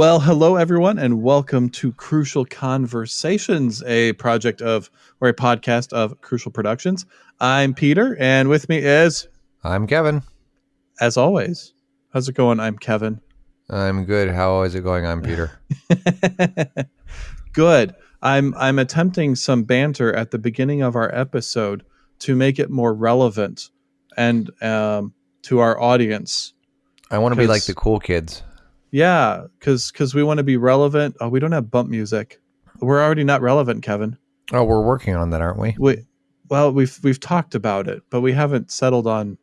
Well, hello everyone, and welcome to Crucial Conversations, a project of or a podcast of Crucial Productions. I'm Peter, and with me is, I'm Kevin. as always, how's it going? I'm Kevin. I'm good. How is it going? I'm Peter. Good. I'm I'm attempting some banter at the beginning of our episode to make it more relevant and um, to our audience. I want to be like the cool kids. Yeah, because because we want to be relevant. Oh, we don't have bump music. We're already not relevant, Kevin. Oh, we're working on that, aren't we? We well, we've we've talked about it, but we haven't settled on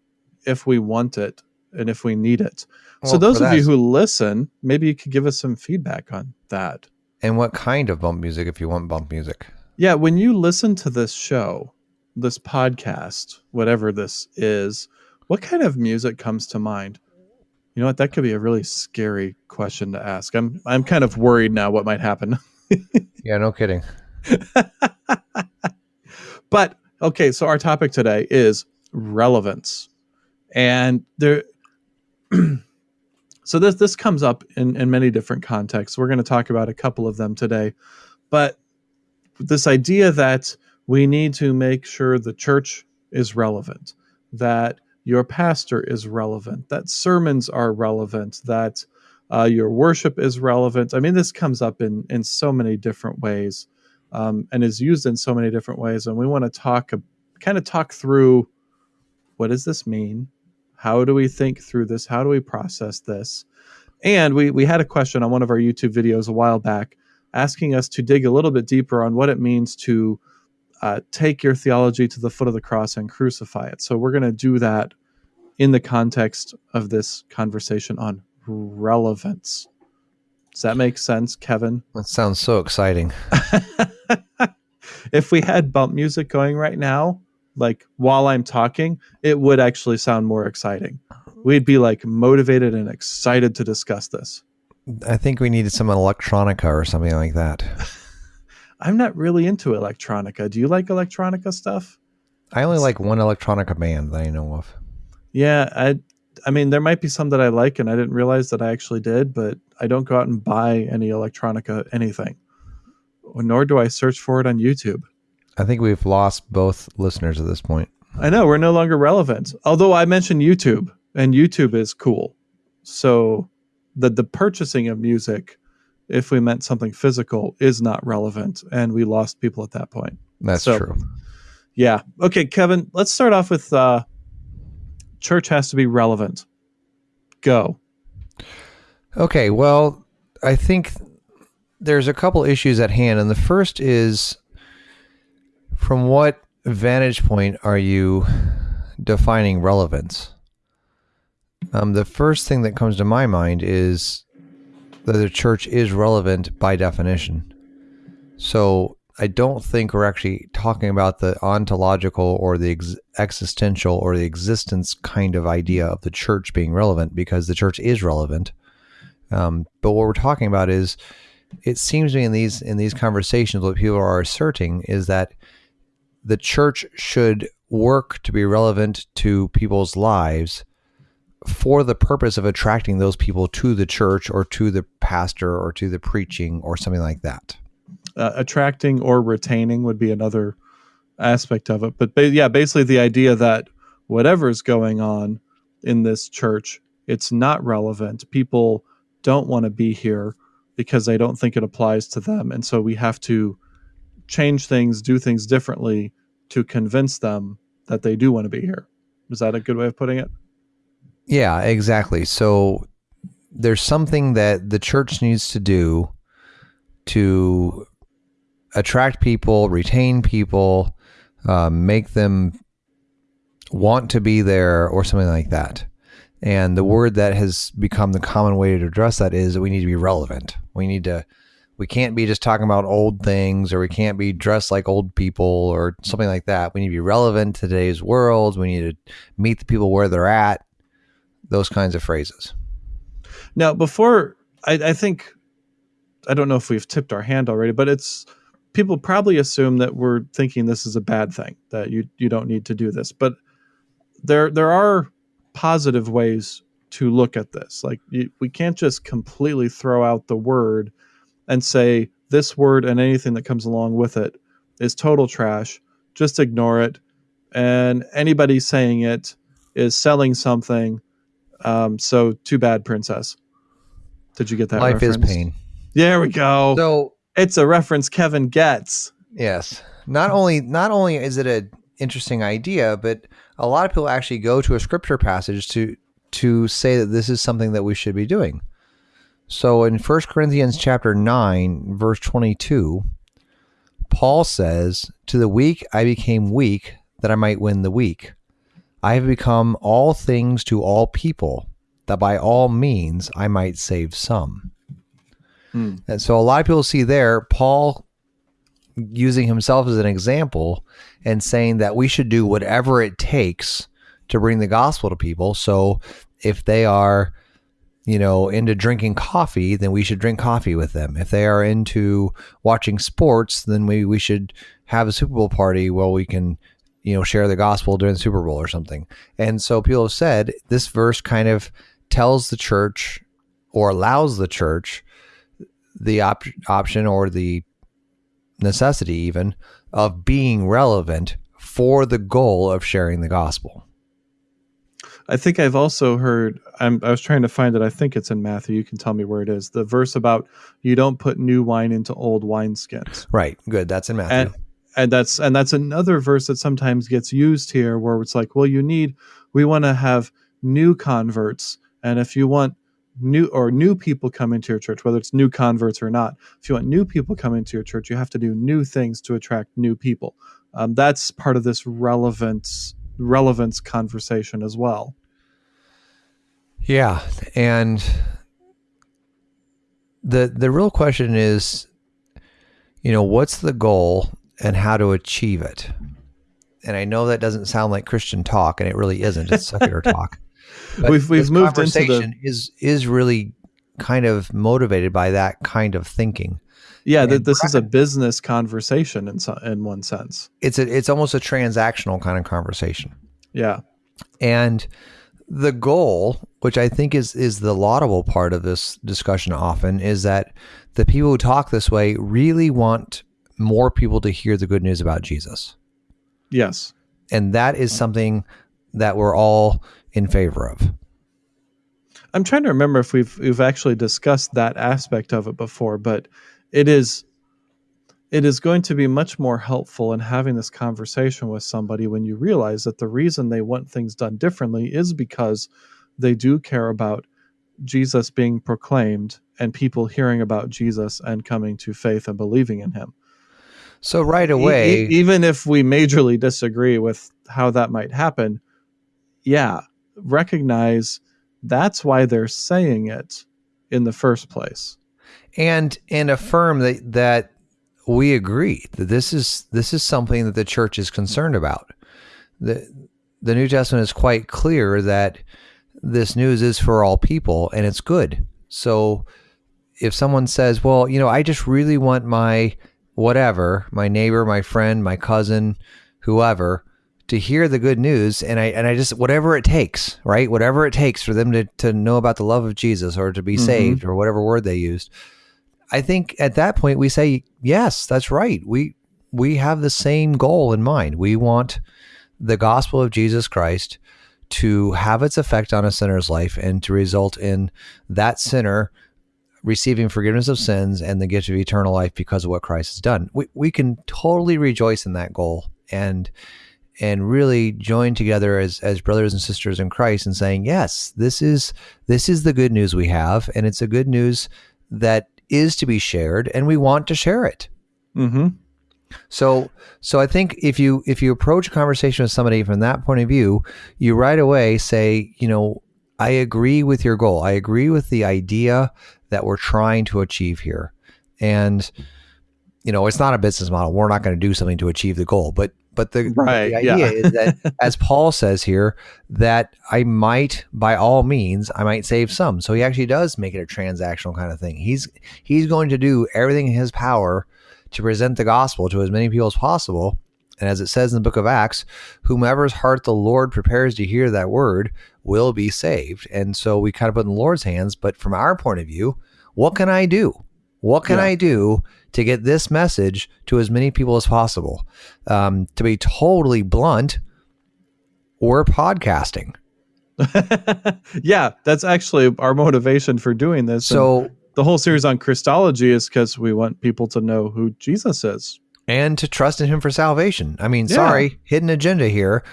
if we want it and if we need it. so those of you who listen, maybe you could give us some feedback on that. and what kind of bump music if you want bump music? Yeah, when you listen to this show, this podcast, whatever this is, what kind of music comes to mind? You know what? That could be a really scary question to ask. I'm I'm kind of worried now what might happen. Yeah, no kidding. But okay, so our topic today is relevance. And there so this this comes up in, in many different contexts. We're going to talk about a couple of them today. But this idea that we need to make sure the church is relevant, that your pastor is relevant, that sermons are relevant, that uh, your worship is relevant. I mean, this comes up in in so many different ways um, and is used in so many different ways. And we want to talk, kind of talk through what does this mean? How do we think through this? How do we process this? And we we had a question on one of our YouTube videos a while back asking us to dig a little bit deeper on what it means to uh, take your theology to the foot of the cross and crucify it. So we're going to do that in the context of this conversation on relevance. Does that make sense, Kevin? That sounds so exciting. if we had bump music going right now, like while I'm talking, it would actually sound more exciting. We'd be like motivated and excited to discuss this. I think we needed some electronica or something like that. I'm not really into electronica. Do you like electronica stuff? I only like one electronica band that I know of. Yeah, I I mean there might be some that I like and I didn't realize that I actually did, but I don't go out and buy any electronica anything. Nor do I search for it on YouTube. I think we've lost both listeners at this point. I know we're no longer relevant. Although I mentioned YouTube, and YouTube is cool. So the the purchasing of music, if we meant something physical, is not relevant, and we lost people at that point. That's So- true. Yeah. Okay, Kevin. Let's start off with uh, church has to be relevant. Go. Okay, well, I think there's a couple issues at hand, and the first is from what vantage point are you defining relevance? Um, the first thing that comes to my mind is that the church is relevant by definition. So I don't think we're actually talking about the ontological or the ex- existential or the existence kind of idea of the church being relevant because the church is relevant. Um, but what we're talking about is, it seems to me in these in these conversations, what people are asserting is that the church should work to be relevant to people's lives for the purpose of attracting those people to the church or to the pastor or to the preaching or something like that. Uh, attracting or retaining would be another aspect of it. But ba- yeah, basically the idea that whatever's going on in this church, it's not relevant. People don't want to be here because they don't think it applies to them. And so we have to change things, do things differently to convince them that they do want to be here. Is that a good way of putting it? Yeah, exactly. So there's something that the church needs to do to attract people, retain people, uh, make them want to be there, or something like that. And the word that has become the common way to address that is that we need to be relevant. We need to, we can't be just talking about old things or we can't be dressed like old people or something like that. We need to be relevant to today's world. We need to meet the people where they're at, those kinds of phrases. Now, before I, I think I don't know if we've tipped our hand already, but it's people probably assume that we're thinking this is a bad thing that you you don't need to do this, but there there are positive ways to look at this. Like you, we can't just completely throw out the word and say this word and anything that comes along with it is total trash. Just ignore it. And anybody saying it is selling something. Um, so too bad, princess. Did you get that? Life reference? is pain. There we go. So it's a reference Kevin gets. yes, not only not only is it an interesting idea, but a lot of people actually go to a scripture passage to to say that this is something that we should be doing. So in 1 Corinthians chapter 9 verse 22 Paul says, "To the weak I became weak that I might win the weak. I have become all things to all people that by all means I might save some." Hmm. And so a lot of people see there Paul using himself as an example and saying that we should do whatever it takes to bring the gospel to people. So if they are, you know, into drinking coffee, then we should drink coffee with them. If they are into watching sports, then we, we should have a Super Bowl party where we can, you know, share the gospel during the Super Bowl or something. And so people have said this verse kind of tells the church or allows the church the op- option or the necessity even of being relevant for the goal of sharing the gospel. I think I've also heard. I'm, I was trying to find it. I think it's in Matthew. You can tell me where it is. The verse about you don't put new wine into old wineskins. Right. Good. That's in Matthew. And and that's and that's another verse that sometimes gets used here, where it's like, well, you need. We want to have new converts, and if you want new or new people come into your church, whether it's new converts or not, if you want new people come into your church, you have to do new things to attract new people. Um, that's part of this relevance relevance conversation as well. Yeah, and the the real question is, you know, what's the goal and how to achieve it? And I know that doesn't sound like Christian talk, and it really isn't. It's secular talk. But We've- we've this moved into the- conversation is is really kind of motivated by that kind of thinking. Yeah, that this is a business conversation in so, in one sense. It's a, it's almost a transactional kind of conversation. Yeah. And the goal, which I think is is the laudable part of this discussion often, is that the people who talk this way really want more people to hear the good news about Jesus. Yes. And that is something that we're all in favor of. I'm trying to remember if we've we've actually discussed that aspect of it before, but it is it is going to be much more helpful in having this conversation with somebody when you realize that the reason they want things done differently is because they do care about Jesus being proclaimed and people hearing about Jesus and coming to faith and believing in him. So right away, e- even if we majorly disagree with how that might happen, yeah, recognize that's why they're saying it in the first place. and and affirm that that we agree that this is this is something that the church is concerned about. The the New Testament is quite clear that this news is for all people and it's good. So if someone says, "Well, you know, I just really want my whatever, my neighbor, my friend, my cousin, whoever to hear the good news and I and I just whatever it takes, right? Whatever it takes for them to to know about the love of Jesus or to be Mhm. saved or whatever word they used. I think at that point we say, yes, that's right. We we have the same goal in mind. We want the gospel of Jesus Christ to have its effect on a sinner's life and to result in that sinner receiving forgiveness of sins and the gift of eternal life because of what Christ has done. We we can totally rejoice in that goal and and really join together as as brothers and sisters in Christ and saying, yes, this is this is the good news we have and it's a good news that is to be shared and we want to share it. Mm-hmm. So so I think if you if you approach a conversation with somebody from that point of view, you right away say, you know, I agree with your goal. I agree with the idea that we're trying to achieve here. And you know, it's not a business model. We're not going to do something to achieve the goal, but but the, Right, the idea yeah. is that as Paul says here that I might by all means I might save some. So he actually does make it a transactional kind of thing. He's he's going to do everything in his power to present the gospel to as many people as possible. And as it says in the book of Acts, whomever's heart the Lord prepares to hear that word, will be saved. And so we kind of put in the Lord's hands. But from our point of view, what can I do? What can Yeah. I do to get this message to as many people as possible? Um, to be totally blunt, we're podcasting. yeah, that's actually our motivation for doing this. And So, the whole series on Christology is because we want people to know who Jesus is. and to trust in Him for salvation. I mean, Yeah. sorry, hidden agenda here.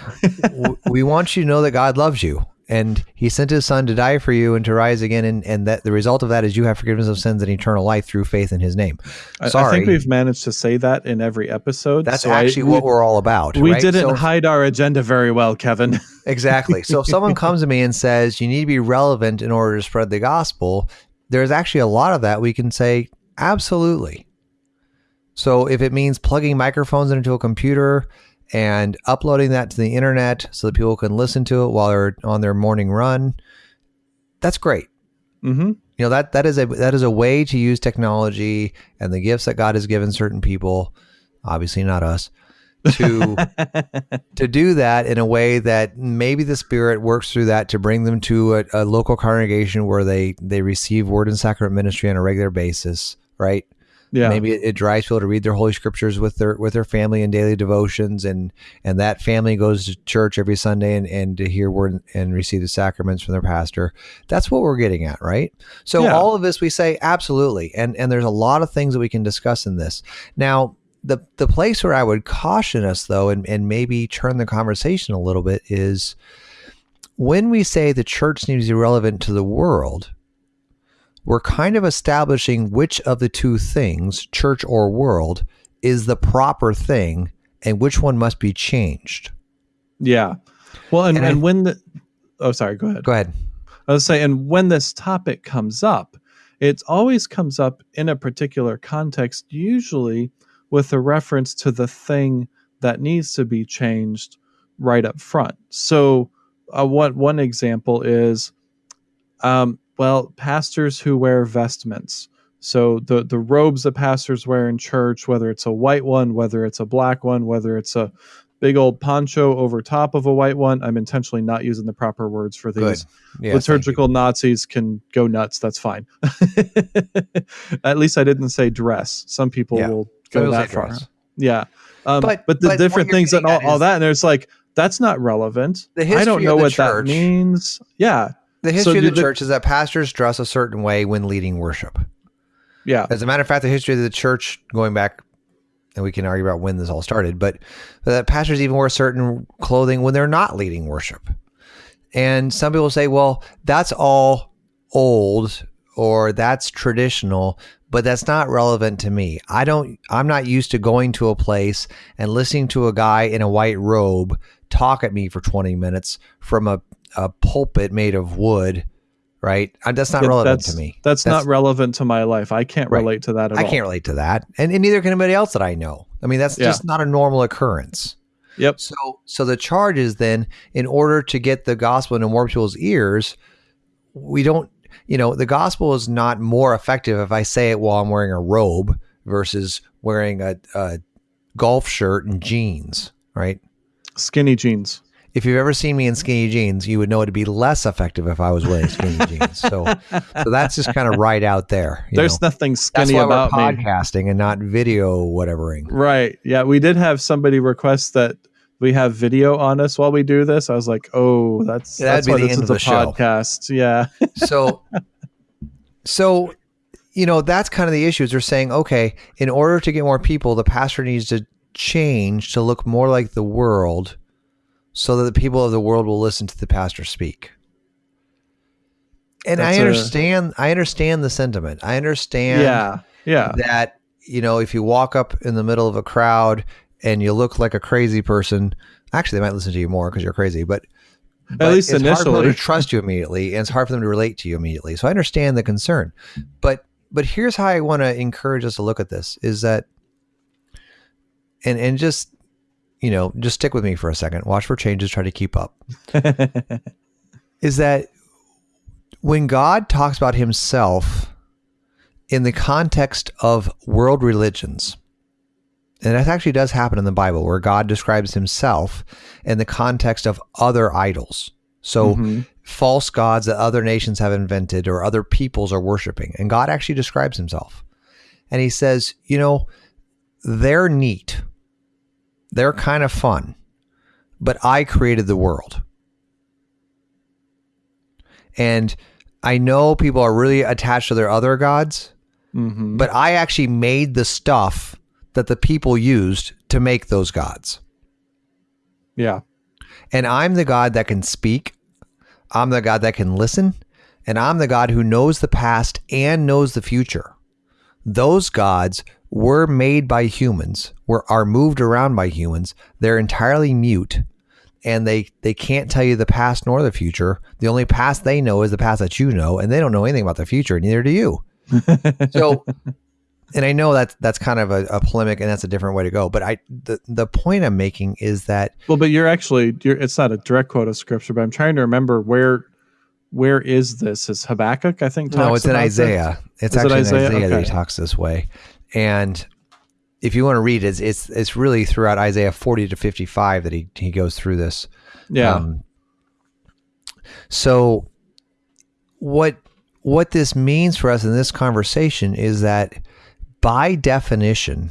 We want you to know that God loves you. And he sent his son to die for you and to rise again. And, and that the result of that is you have forgiveness of sins and eternal life through faith in his name. I, I think we've managed to say that in every episode. That's so I- actually we- what we're all about. We right? didn't So- hide our agenda very well, Kevin. Exactly. So if someone comes to me and says you need to be relevant in order to spread the gospel, there's actually a lot of that we can say absolutely. So if it means plugging microphones into a computer and uploading that to the internet so that people can listen to it while they're on their morning run, that's great. hmm You know that that is a that is a way to use technology and the gifts that God has given certain people, obviously not us, to to do that in a way that maybe the spirit works through that to bring them to a, a local congregation where they they receive word and sacrament ministry on a regular basis right Yeah. maybe it, it drives people to read their holy scriptures with their with their family and daily devotions and and that family goes to church every sunday and, and to hear word and receive the sacraments from their pastor that's what we're getting at right so Yeah. all of this we say absolutely and and there's a lot of things that we can discuss in this now the the place where i would caution us though and, and maybe turn the conversation a little bit is when we say the church needs to be relevant to the world we're kind of establishing which of the two things, church or world, is the proper thing and which one must be changed. yeah. Well, and, And and, I- when the oh, sorry, go ahead. Go ahead. I was saying, and when this topic comes up, it always comes up in a particular context, usually with a reference to the thing that needs to be changed right up front. So, uh, what one example is, um, well, pastors who wear vestments. So the the robes that pastors wear in church, whether it's a white one, whether it's a black one, whether it's a big old poncho over top of a white one. I'm intentionally not using the proper words for these Yeah, liturgical Nazis can go nuts. That's fine. At least I didn't say dress. Some people Yeah. will go that far. dress. Yeah. Um, But- but, the but different things and all, all that, and it's like that's not relevant. The I don't know what church- that means. Yeah. The history do of the the- church is that pastors dress a certain way when leading worship. Yeah. As a matter of fact, the history of the church going back, and we can argue about when this all started, but that pastors even wear certain clothing when they're not leading worship. And some people say, well, that's all old or that's traditional, but that's not relevant to me. I don't, I'm not used to going to a place and listening to a guy in a white robe talk at me for 20 minutes from a, a pulpit made of wood, right? Uh, That's not Yeah, relevant that's, to me. That's, That's- not relevant to my life. I can't Right. relate to that at I all. can't relate to that, and, and neither can anybody else that I know. I mean, that's Yeah. just not a normal occurrence. Yep. So, so the charge is then, in order to get the gospel into more people's ears, we don't, you know, the gospel is not more effective if I say it while I'm wearing a robe versus wearing a, a golf shirt and jeans, right? Skinny jeans. If you've ever seen me in skinny jeans, you would know it'd be less effective if I was wearing skinny jeans. So, so that's just kind of right out there. you There's know? nothing that's skinny why about we're me. podcasting and not video whatevering. Right. Yeah. We did have somebody request that we have video on us while we do this. I was like, oh, that's Yeah, that'd that's be why the this end is of a show. podcast. Yeah. so so you know that's kind of the issue is they're saying okay in order to get more people the pastor needs to change to look more like the world so that the people of the world will listen to the pastor speak and That's i a- understand I understand the sentiment i understand yeah. Yeah. that you know if you walk up in the middle of a crowd and you look like a crazy person actually they might listen to you more because you're crazy but but least it's hard for them to trust you immediately and it's hard for them to relate to you immediately so i understand the concern but but here's how i want to encourage us to look at this is that and and just you know just stick with me for a second watch for changes try to keep up is that when God talks about himself in the context of world religions, and that actually does happen in the Bible where God describes himself in the context of other idols. So Mhm. false gods that other nations have invented or other peoples are worshiping. And God actually describes himself. And he says, you know, they're neat. They're kind of fun. But I created the world. And I know people are really attached to their other gods, Mhm. but I actually made the stuff that the people used to make those gods. yeah. And I'm the God that can speak. I'm the God that can listen. And I'm the God who knows the past and knows the future. Those gods were made by humans, were are moved around by humans. They're entirely mute and they they can't tell you the past nor the future. The only past they know is the past that you know, and they don't know anything about the future, neither do you. So and I know that's that's kind of a, a polemic and that's a different way to go. But I the, the point I'm making is that Well, but you're actually you're, it's not a direct quote of scripture, but I'm trying to remember where where is this? Is Habakkuk? I think. No, it's in about this? Isaiah. It's Is it actually Isaiah? in Isaiah that he talks this way. And if you want to read it, it's it's, it's really throughout Isaiah 40 to 55 that he, he goes through this. Yeah. Um, so what what this means for us in this conversation is that by definition,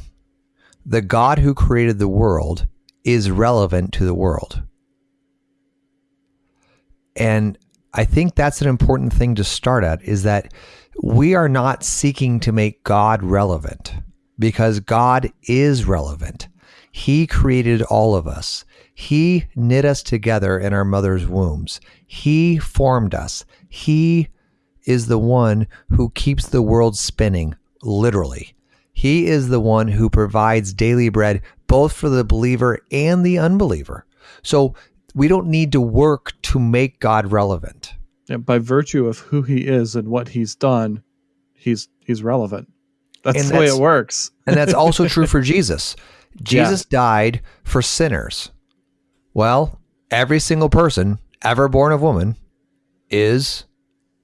the God who created the world is relevant to the world. And I think that's an important thing to start at is that we are not seeking to make God relevant because God is relevant. He created all of us. He knit us together in our mother's wombs. He formed us. He is the one who keeps the world spinning, literally. He is the one who provides daily bread both for the believer and the unbeliever. So we don't need to work to make God relevant. Yeah, by virtue of who he is and what he's done, he's he's relevant. That's And the way it works. And that's also true for Jesus. Jesus died for sinners. Well, every single person ever born of woman is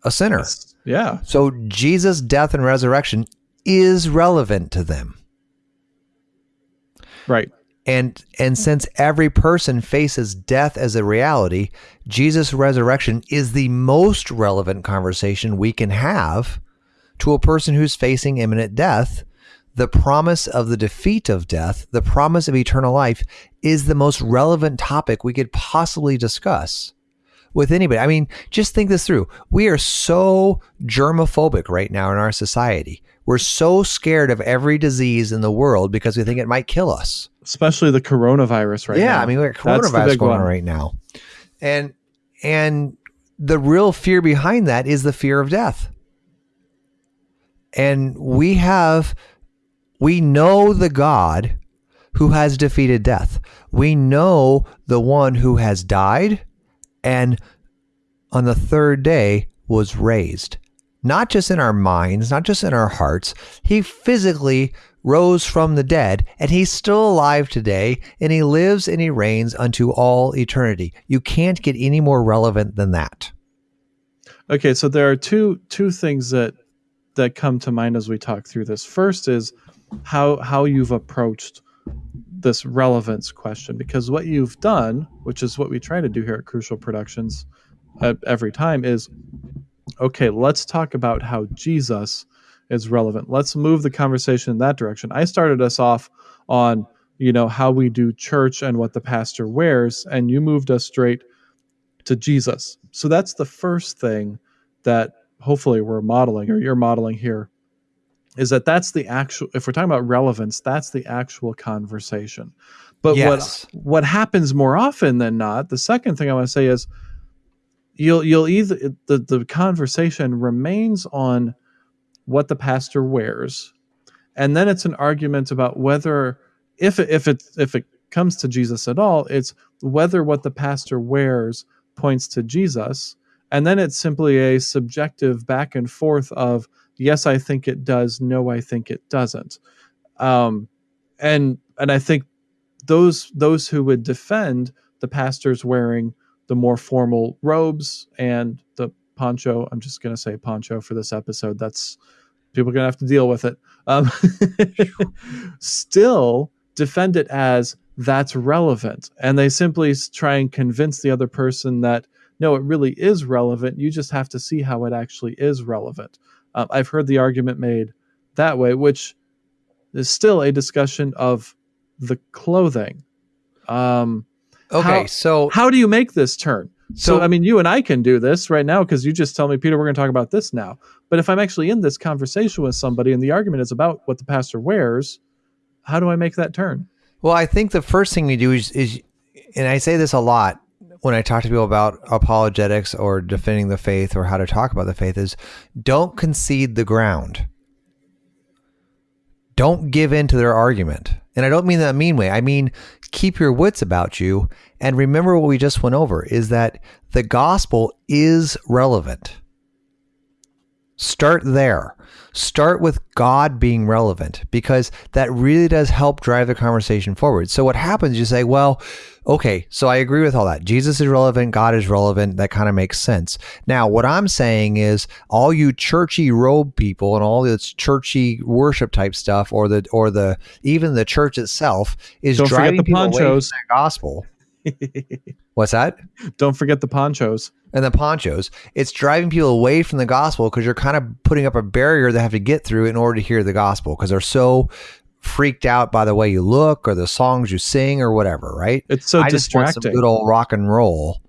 a sinner. Yeah. So Jesus' death and resurrection is relevant to them. Right. And and since every person faces death as a reality, Jesus' resurrection is the most relevant conversation we can have to a person who's facing imminent death. The promise of the defeat of death, the promise of eternal life, is the most relevant topic we could possibly discuss with anybody. I mean, just think this through. We are so germophobic right now in our society. We're so scared of every disease in the world because we think it might kill us Especially the coronavirus right yeah, now. I mean, we got coronavirus going on right now, and and the real fear behind that is the fear of death. And we have, we know the God who has defeated death. We know the one who has died, and on the third day was raised. Not just in our minds, not just in our hearts. He physically rose from the dead, and he's still alive today, and he lives and he reigns unto all eternity. You can't get any more relevant than that. Okay, so there are two two things that that come to mind as we talk through this. First is how how you've approached this relevance question because what you've done, which is what we try to do here at Crucial Productions uh, every time is okay, let's talk about how Jesus is relevant. Let's move the conversation in that direction. I started us off on, you know, how we do church and what the pastor wears and you moved us straight to Jesus. So that's the first thing that hopefully we're modeling or you're modeling here is that that's the actual if we're talking about relevance, that's the actual conversation. But Yes. what what happens more often than not, the second thing I want to say is you'll you'll either the the conversation remains on what the pastor wears and then it's an argument about whether if it, if it if it comes to Jesus at all it's whether what the pastor wears points to Jesus and then it's simply a subjective back and forth of yes I think it does no I think it doesn't um and and I think those those who would defend the pastors wearing the more formal robes and the poncho i'm just going to say poncho for this episode that's people are going to have to deal with it um, still defend it as that's relevant and they simply try and convince the other person that no, it really is relevant. You just have to see how it actually is relevant. Um, I've heard the argument made that way, which is still a discussion of the clothing. Um, Okay, How- so how do you make this turn? So, So- I mean, you and I can do this right now because you just tell me, Peter, we're going to talk about this now. But if I'm actually in this conversation with somebody and the argument is about what the pastor wears, how do I make that turn? Well, I think the first thing we do is, is, and I say this a lot when I talk to people about apologetics or defending the faith or how to talk about the faith, is don't concede the ground. Don't give in to their argument. And I don't mean that mean way. I mean, keep your wits about you and remember what we just went over is that the gospel is relevant. Start there. Start with God being relevant because that really does help drive the conversation forward. So, what happens, you say, well, okay, so I agree with all that. Jesus is relevant, God is relevant. That kind of makes sense. Now, what I'm saying is, all you churchy robe people and all this churchy worship type stuff, or the, or the, even the church itself, is Don't driving the people away from ponchos. that gospel. What's that? Don't forget the ponchos. and the ponchos. It's driving people away from the gospel because you're kind of putting up a barrier they have to get through in order to hear the gospel because they're so freaked out by the way you look or the songs you sing or whatever, right? It's so I just want some good old rock and roll,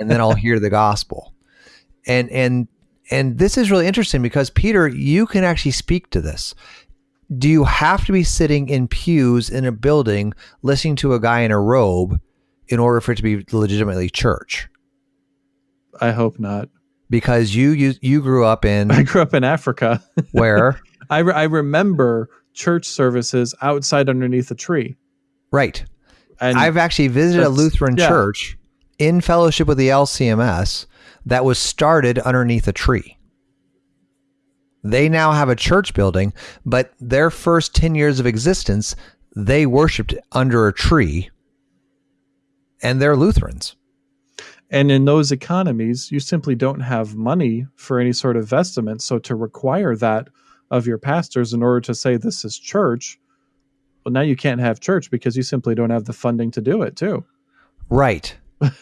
and then I'll hear the gospel. And and and this is really interesting because Peter, you can actually speak to this. Do you have to be sitting in pews in a building listening to a guy in a robe in order for it to be legitimately church? I hope not. Because you you you grew up in I grew up in Africa. where I, re- I remember church services outside underneath a tree. right And i've actually visited a lutheran yeah. church in fellowship with the lcms that was started underneath a tree they now have a church building but their first 10 years of existence they worshiped under a tree and they're lutherans And in those economies, you simply don't have money for any sort of vestment. So to require that of your pastors in order to say this is church, well, now you can't have church because you simply don't have the funding to do it, too. right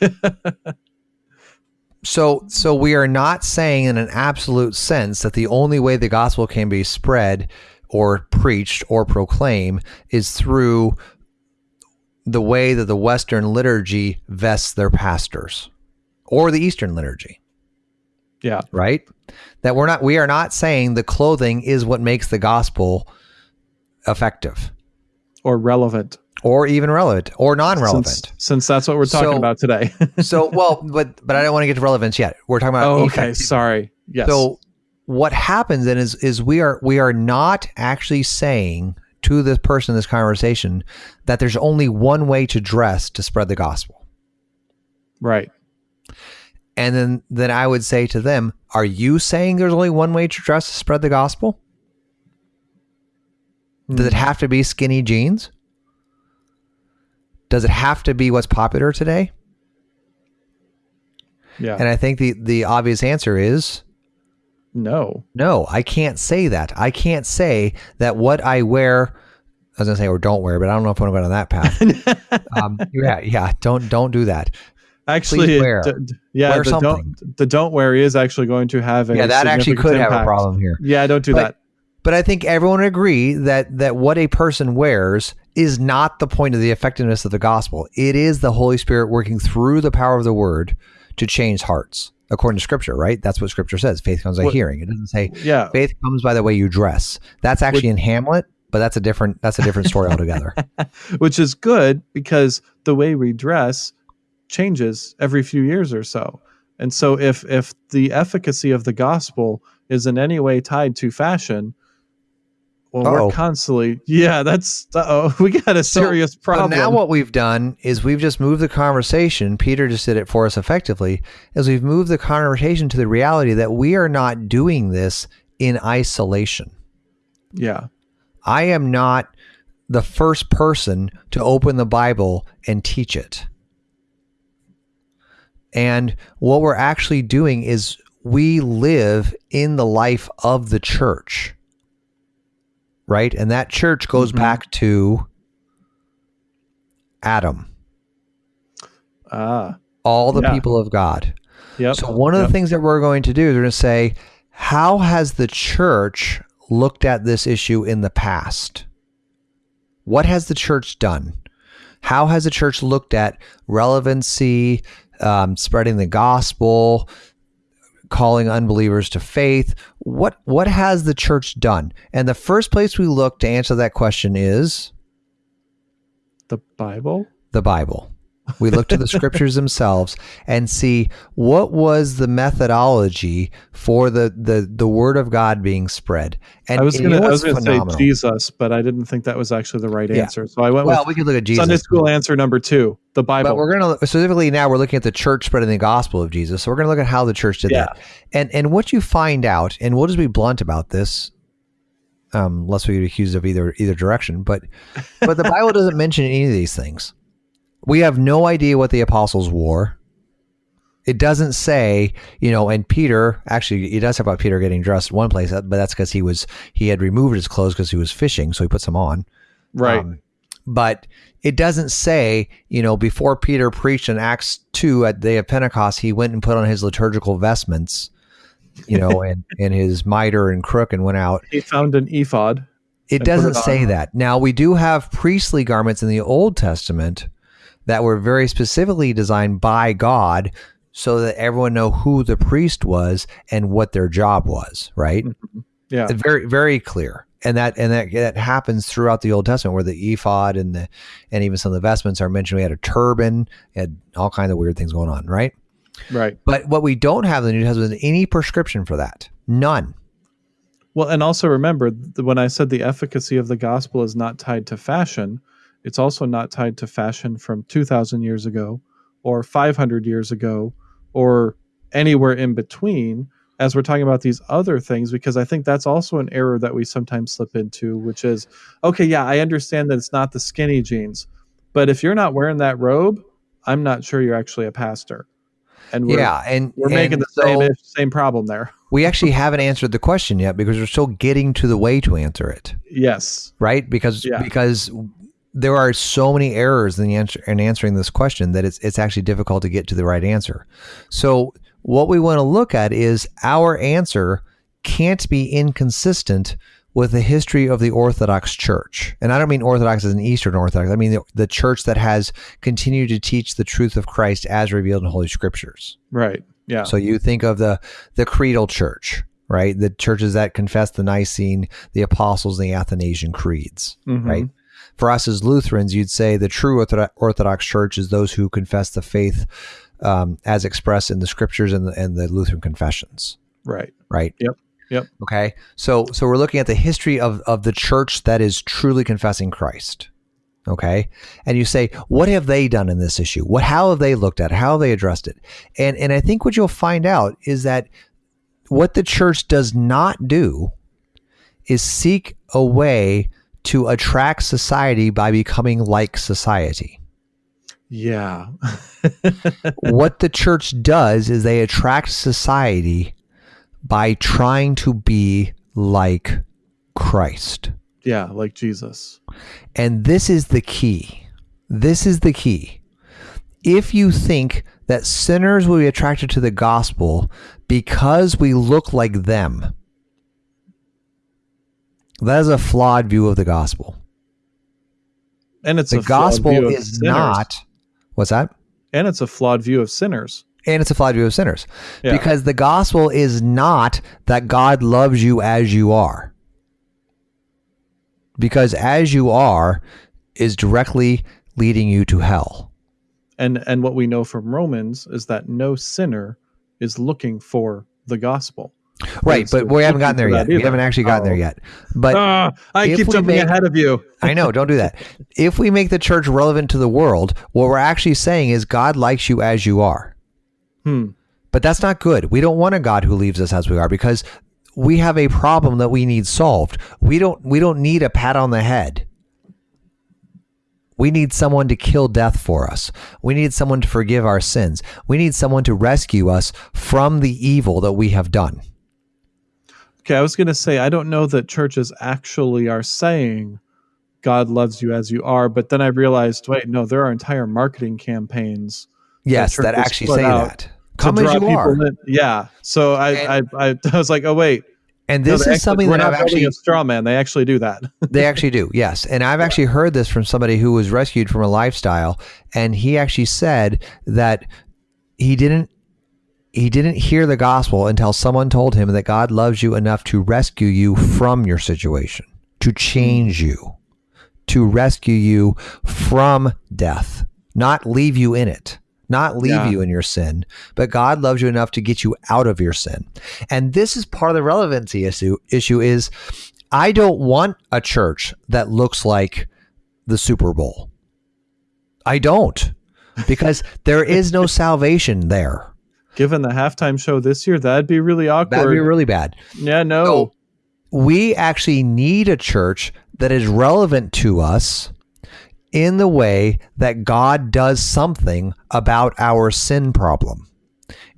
so so we are not saying in an absolute sense that the only way the gospel can be spread or preached or proclaimed is through the way that the western liturgy vests their pastors or the eastern liturgy Yeah. right that we're not we are not saying the clothing is what makes the gospel effective Or relevant. or even relevant or non-relevant Since, since that's what we're talking So- about today. so well but but i don't want to get to relevance yet we're talking about oh, okay. Sorry. Yes. So what happens then is is we are we are not actually saying to this person in this conversation that there's only one way to dress to spread the gospel. right. And then then I would say to them, are you saying there's only one way to dress to spread the gospel? Does it have to be skinny jeans? Does it have to be what's popular today? Yeah. And I think the the obvious answer is no. No, I can't say that. I can't say that what I wear. I was gonna say or don't wear, but I don't know if I want to go down that path. um, yeah, yeah, don't don't do that. Actually, d- yeah, Wear the something. don't the don't wear is actually going to have a Yeah, that actually could have a problem here. Yeah, don't do But- that. But I think everyone would agree that that what a person wears is not the point of the effectiveness of the gospel. It is the Holy Spirit working through the power of the Word to change hearts, according to Scripture. Right? That's what Scripture says. Faith comes by What- hearing. It doesn't say Yeah, faith comes by the way you dress. That's actually in Hamlet, but that's a different that's a different story altogether. which is good because the way we dress changes every few years or so. And so if if the efficacy of the gospel is in any way tied to fashion, well, Uh-oh. we're constantly yeah, that's oh, we got a serious But problem. now what we've done is we've just moved the conversation. Peter just did it for us effectively. Is we've moved the conversation to the reality that we are not doing this in isolation. yeah, I am not the first person to open the Bible and teach it. And what we're actually doing is we live in the life of the church. Right? And that church goes Mhm. back to Adam, ah, all the Yeah. people of God. Yep. So one of Yep. the things that we're going to do is we're going to say, how has the church looked at this issue in the past? What has the church done? How has the church looked at relevancy, um, spreading the gospel, calling unbelievers to faith? What what has the church done? And the first place we look to answer that question is the Bible. the Bible. We look to the scriptures themselves and see what was the methodology for the the, the word of God being spread. And I was gonna, know I what's was gonna say? Jesus, but I didn't think that was actually the right Yeah. answer. So I went Well, with we could look at Jesus. Sunday school answer number two, the Bible. But we're going to specifically now we're looking at the church spreading the gospel of Jesus. So we're going to look at how the church did Yeah. that. And and what you find out, and we'll just be blunt about this, um, lest we get accused of either either direction. But but the Bible doesn't mention any of these things. We have no idea what the apostles wore. It doesn't say, you know, and Peter actually it does talk about Peter getting dressed in one place, but that's because he was he had removed his clothes because he was fishing, so he puts them on. right. Um, but it doesn't say, you know, before Peter preached in Acts 2 at the day of Pentecost, he went and put on his liturgical vestments, you know, and, and his mitre and crook and went out. he found an ephod. It doesn't it say that. Now, we do have priestly garments in the Old Testament that were very specifically designed by God so that everyone know who the priest was and what their job was, right? Mm-hmm. Yeah. It's very very clear and that and that that happens throughout the old testament where the ephod and the and even some of the vestments are mentioned we had a turban had all kinds of weird things going on right Right. but what we don't have in the new testament is any prescription for that none Well, and also remember when I said the efficacy of the gospel is not tied to fashion, it's also not tied to fashion from 2,000 years ago or 500 years ago or anywhere in between as we're talking about these other things, because I think that's also an error that we sometimes slip into, which is okay, yeah, I understand that it's not the skinny jeans, but if you're not wearing that robe, I'm not sure you're actually a pastor. And we're, yeah and we're making and the so same same problem there. we actually haven't answered the question yet because we're still getting to the way to answer it Yes. right because Yeah. because there are so many errors in the answer in answering this question that it's it's actually difficult to get to the right answer. So what we want to look at is our answer can't be inconsistent with the history of the Orthodox Church. And I don't mean Orthodox as an Eastern Orthodox. I mean the, the church that has continued to teach the truth of Christ as revealed in Holy Scriptures. Right. Yeah. So you think of the the creedal church, right? The churches that confess the Nicene, the Apostles, and the Athanasian creeds Mhm. right? For us as Lutherans, you'd say the true Orthodox Church is those who confess the faith um, as expressed in the Scriptures and the, and the Lutheran confessions, Right. right? Yep. Yep. Okay, so so we're looking at the history of of the church that is truly confessing Christ. Okay, and you say, what have they done in this issue? What how have they looked at? it? How have they addressed it? And and I think what you'll find out is that what the church does not do is seek a way to attract society by becoming like society. Yeah. what the church does is they attract society by trying to be like Christ. yeah, like Jesus. And this is the key. This is the key. If you think that sinners will be attracted to the gospel because we look like them, that is a flawed view of the gospel. And it's The a flawed gospel view of is not what's that? and it's a flawed view of sinners. And it's a flawed view of sinners. Yeah. Because the gospel is not that God loves you as you are. Because as you are is directly leading you to hell. And and what we know from Romans is that no sinner is looking for the gospel. Right, but we haven't gotten there yet. that We haven't actually gotten there Oh. yet. But ah, I keep jumping make- ahead of you. I know, don't do that. If we make the church relevant to the world, what we're actually saying is God likes you as you are. Hmm. But that's not good. We don't want a God who leaves us as we are because we have a problem that we need solved. We don't we don't need a pat on the head. We need someone to kill death for us. We need someone to forgive our sins. We need someone to rescue us from the evil that we have done. Okay, I was going to say I don't know that churches actually are saying God loves you as you are, but then I realized, wait, no, there are entire marketing campaigns Yes, churches that actually say that. that Come as you are. in. Yeah. So I, And- I, I, I was like, oh wait, And this they is actually- something we're that not I've actually a straw man. They actually do that. They actually do, yes. And I've actually heard this from somebody who was rescued from a lifestyle, and he actually said that he didn't he didn't hear the gospel until someone told him that God loves you enough to rescue you from your situation, to change you, to rescue you from death, not leave you in it. Not leave Yeah. you in your sin, but God loves you enough to get you out of your sin. And this is part of the relevancy issue. Issue is I don't want a church that looks like the Super Bowl. I don't, because there is no salvation there. Given the halftime show this year, that'd be really awkward. That'd be really bad. yeah, no. So we actually need a church that is relevant to us in the way that God does something about our sin problem.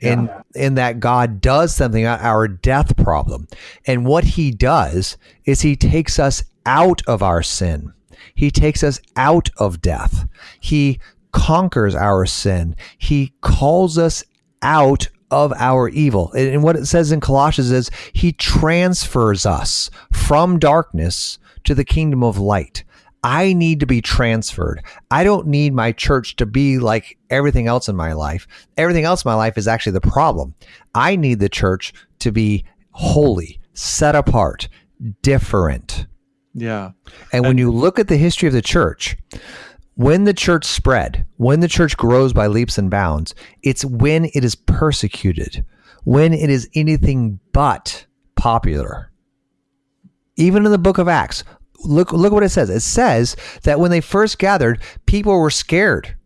In, in that God does something about our death problem. And what he does is he takes us out of our sin. He takes us out of death. He conquers our sin. He calls us out of our evil. And and what it says in Colossians is he transfers us from darkness to the kingdom of light. I need to be transferred. I don't need my church to be like everything else in my life. Everything else in my life is actually the problem. I need the church to be holy, set apart, different. Yeah. And when you look at the history of the church, when the church spread, when the church grows by leaps and bounds, it's when it is persecuted, when it is anything but popular. Even in the book of Acts, look look what it says. It says that when they first gathered, people were scared.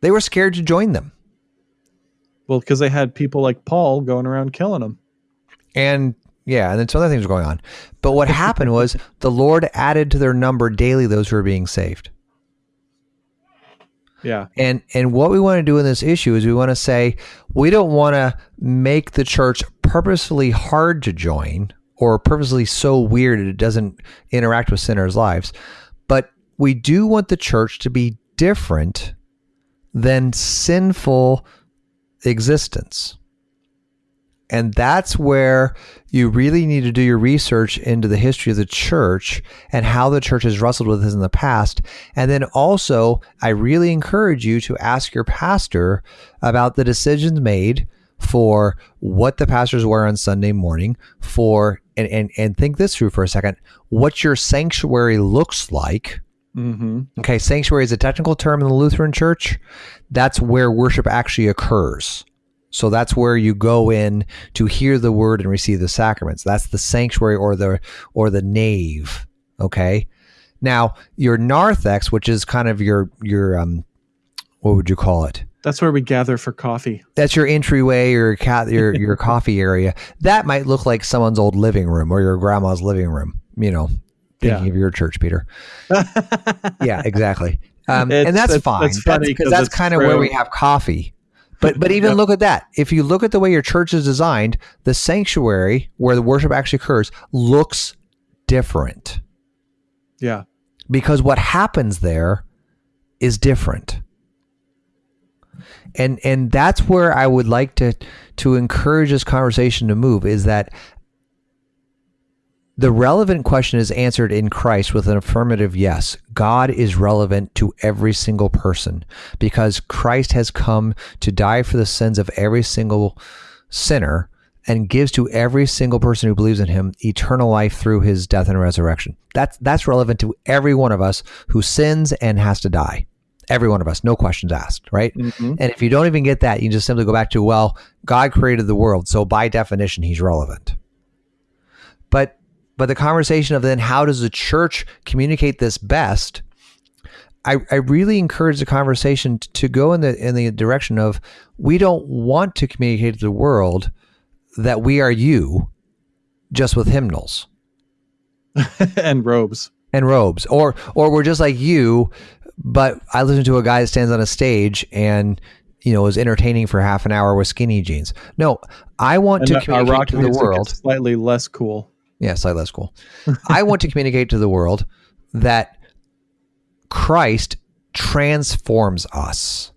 They were scared to join them. Well, because they had people like Paul going around killing them. And yeah, and then some other things were going on. But what happened was the Lord added to their number daily those who were being saved. Yeah. And and what we want to do in this issue is we want to say we don't want to make the church purposefully hard to join or purposely so weird that it doesn't interact with sinners' lives, but we do want the church to be different than sinful existence. And that's where you really need to do your research into the history of the church and how the church has wrestled with this in the past. And then also, I really encourage you to ask your pastor about the decisions made for what the pastors wear on Sunday morning, for and, and, and think this through for a second, what your sanctuary looks like. Mm-hmm. Okay, sanctuary is a technical term in the Lutheran church. That's where worship actually occurs. So that's where you go in to hear the word and receive the sacraments. That's the sanctuary or the or the nave. Okay. Now your narthex, which is kind of your your um, what would you call it? That's where we gather for coffee. That's your entryway or ca- your your coffee area. That might look like someone's old living room or your grandma's living room. You know, thinking Yeah. of your church, Peter. yeah, exactly. Um, and that's it's- fine. it's funny because 'cause that's it's kind of where we have coffee. But but even look at that. If you look at the way your church is designed, the sanctuary where the worship actually occurs looks different Yeah. because what happens there is different. And and that's where I would like to to encourage this conversation to move is that the relevant question is answered in Christ with an affirmative yes. God is relevant to every single person because Christ has come to die for the sins of every single sinner and gives to every single person who believes in him eternal life through his death and resurrection. That's that's relevant to every one of us who sins and has to die. Every one of us, no questions asked, right? Mhm. And if you don't even get that, you just simply go back to, well, God created the world, so by definition he's relevant. But but the conversation of then how does the church communicate this best? I, I really encourage the conversation to go in the in the direction of we don't want to communicate to the world that we are you just with hymnals and robes. and robes or or we're just like you but I listen to a guy that stands on a stage and you know is entertaining for half an hour with skinny jeans. No, I want to And uh, our communicate rock to the world slightly less cool. Yeah, slightly less cool. I want to communicate to the world that Christ transforms us.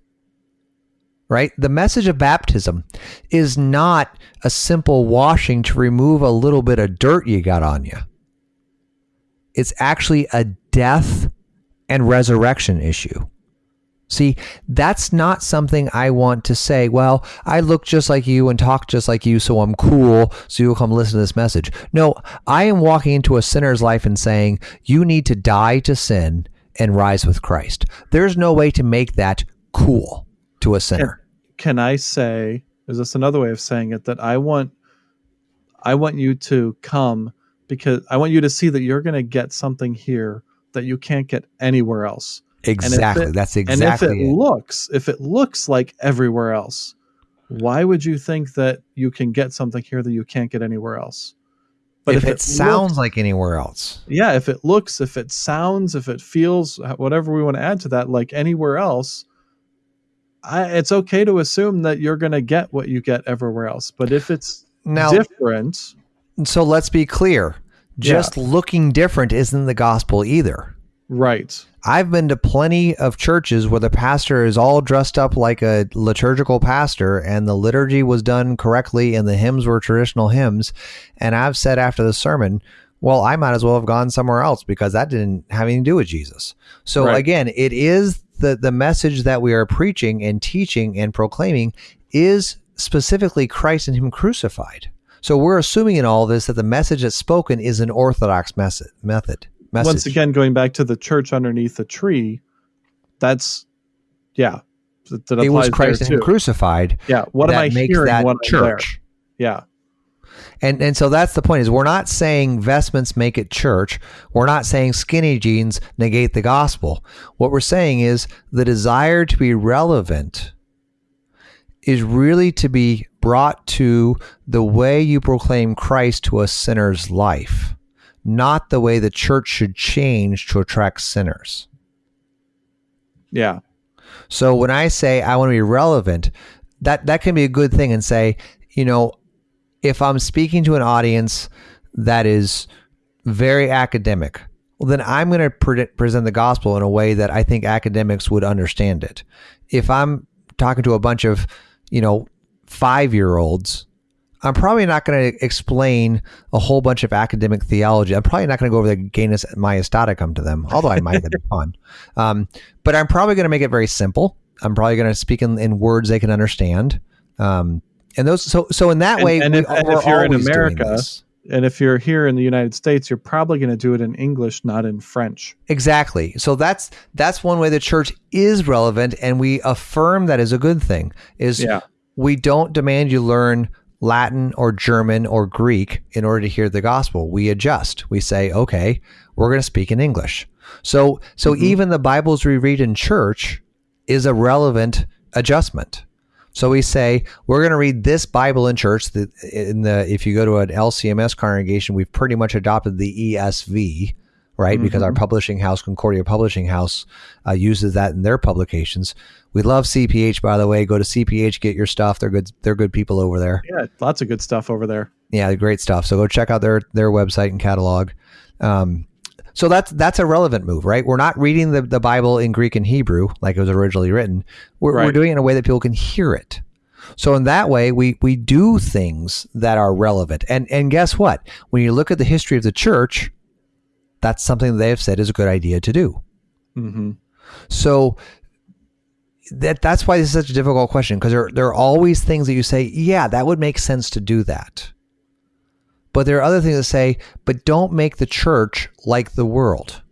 right? The message of baptism is not a simple washing to remove a little bit of dirt you got on you. It's actually a death and resurrection issue. See, that's not something I want to say, well, I look just like you and talk just like you, so I'm cool, so you'll come listen to this message. No, I am walking into a sinner's life and saying, you need to die to sin and rise with Christ. There's no way to make that cool to a sinner. Can, I say, is this another way of saying it, that I want I want you to come because I want you to see that you're going to get something here that you can't get anywhere else. Exactly. It, That's exactly. And if it, it, looks, if it looks like everywhere else, why would you think that you can get something here that you can't get anywhere else? But if, if it, it, sounds looks, like anywhere else, yeah, if it looks, if it sounds, if it feels, uh, whatever we want to add to that, like anywhere else, I, it's okay to assume that you're going to get what you get everywhere else. But if it's now, different, so let's be clear: just yeah. looking different isn't the gospel either. Right. I've been to plenty of churches where the pastor is all dressed up like a liturgical pastor and the liturgy was done correctly and the hymns were traditional hymns. And I've said after the sermon, well, I might as well have gone somewhere else because that didn't have anything to do with Jesus. So right. again, it is the, the message that we are preaching and teaching and proclaiming is specifically Christ and Him crucified. So we're assuming in all this that the message that's spoken is an orthodox method. Message. Once again, going back to the church underneath the tree, that's yeah. That, that it was Christ and crucified. Yeah. What am I hearing? That what church. Yeah. And and so that's the point is we're not saying vestments make it church. We're not saying skinny jeans negate the gospel. What we're saying is the desire to be relevant is really to be brought to the way you proclaim Christ to a sinner's life not the way the church should change to attract sinners. Yeah. So when I say I want to be relevant, that that can be a good thing and say, you know, if I'm speaking to an audience that is very academic, well then I'm going to pre- present the gospel in a way that I think academics would understand it. If I'm talking to a bunch of, you know, 5-year-olds I'm probably not going to explain a whole bunch of academic theology. I'm probably not going to go over the genus Majestaticum to them, although I might. that'd be fun. Um, but I'm probably going to make it very simple. I'm probably going to speak in, in, words they can understand. Um, and those, so so in that and, way, and, we, if, and if you're in America, and if you're here in the United States, you're probably going to do it in English, not in French. Exactly. So that's that's one way the church is relevant, and we affirm that is a good thing. Is yeah. we don't demand you learn Latin or German or Greek in order to hear the gospel. We adjust. We say, okay, we're going to speak in English. So, so mm-hmm. even the Bibles we read in church is a relevant adjustment. So we say we're going to read this Bible in church. In the if you go to an LCMS congregation, we've pretty much adopted the ESV, right? Mm-hmm. Because our publishing house, Concordia Publishing House, uh, uses that in their publications. We love CPH, by the way. Go to CPH, get your stuff. They're good. They're good people over there. Yeah, lots of good stuff over there. Yeah, great stuff. So go check out their their website and catalog. Um, so that's that's a relevant move, right? We're not reading the, the Bible in Greek and Hebrew like it was originally written. We're, right. we're doing it in a way that people can hear it. So in that way, we we do things that are relevant. And and guess what? When you look at the history of the church, that's something they have said is a good idea to do. Mm-hmm. So that that's why this is such a difficult question because there there are always things that you say, yeah, that would make sense to do that. But there are other things that say, but don't make the church like the world.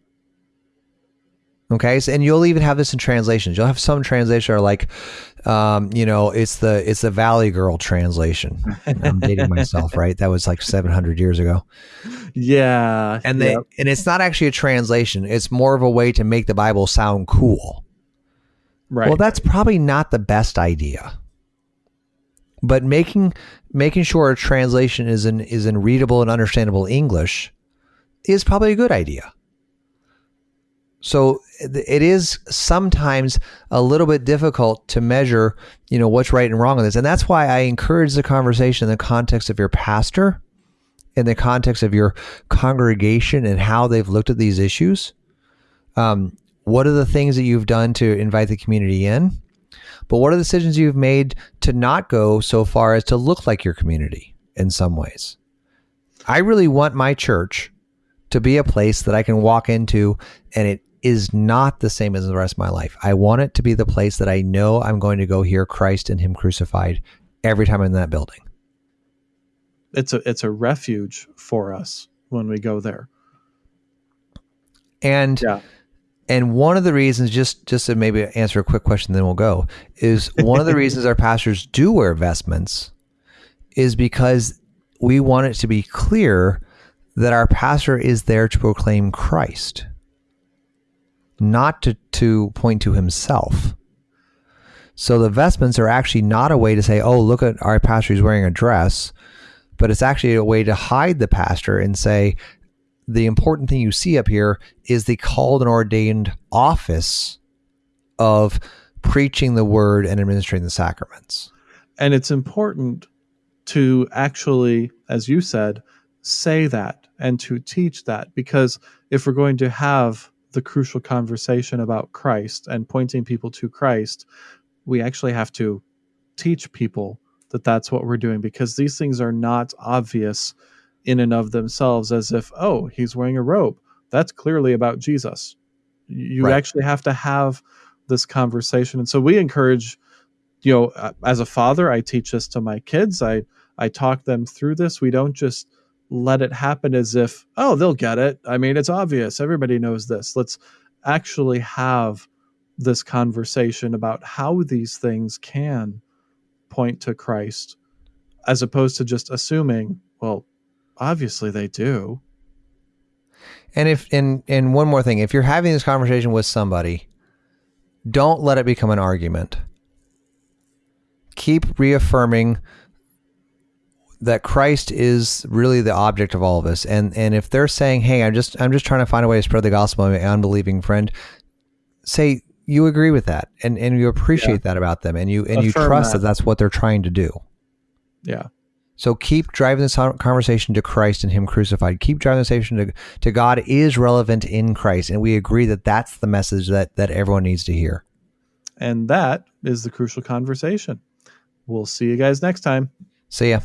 Okay, so, and you'll even have this in translations. You'll have some translations are like, um, you know, it's the it's the Valley Girl translation. I'm dating myself, right? That was like 700 years ago. Yeah, and they yep. and it's not actually a translation. It's more of a way to make the Bible sound cool. Right. Well, that's probably not the best idea. But making making sure a translation is in is in readable and understandable English is probably a good idea. So it is sometimes a little bit difficult to measure, you know, what's right and wrong in this. And that's why I encourage the conversation in the context of your pastor, in the context of your congregation and how they've looked at these issues. Um, what are the things that you've done to invite the community in? But what are the decisions you've made to not go so far as to look like your community in some ways? I really want my church to be a place that I can walk into and it is not the same as the rest of my life. I want it to be the place that I know I'm going to go hear Christ and Him crucified every time I'm in that building. It's a it's a refuge for us when we go there. And yeah. and one of the reasons, just just to maybe answer a quick question, then we'll go, is one of the reasons our pastors do wear vestments is because we want it to be clear that our pastor is there to proclaim Christ, not to, to point to himself. So the vestments are actually not a way to say, oh, look at our pastor, he's wearing a dress, but it's actually a way to hide the pastor and say, the important thing you see up here is the called and ordained office of preaching the word and administering the sacraments. And it's important to actually, as you said, say that and to teach that because if we're going to have the crucial conversation about Christ and pointing people to Christ, we actually have to teach people that that's what we're doing because these things are not obvious in and of themselves as if, oh, he's wearing a robe. That's clearly about Jesus. You right. actually have to have this conversation. And so we encourage, you know, as a father, I teach this to my kids. I I talk them through this. We don't just let it happen as if, oh, they'll get it. I mean, it's obvious. Everybody knows this. Let's actually have this conversation about how these things can point to Christ as opposed to just assuming, well, obviously they do. And if and and one more thing, if you're having this conversation with somebody, don't let it become an argument. Keep reaffirming that Christ is really the object of all of this. And and if they're saying, "Hey, I'm just I'm just trying to find a way to spread the gospel to my unbelieving friend," say you agree with that and and you appreciate yeah. that about them and you and Affirm you trust that. that that's what they're trying to do. Yeah. So keep driving this conversation to Christ and Him crucified. Keep driving this conversation to, to God is relevant in Christ, and we agree that that's the message that that everyone needs to hear. And that is the crucial conversation. We'll see you guys next time. See ya.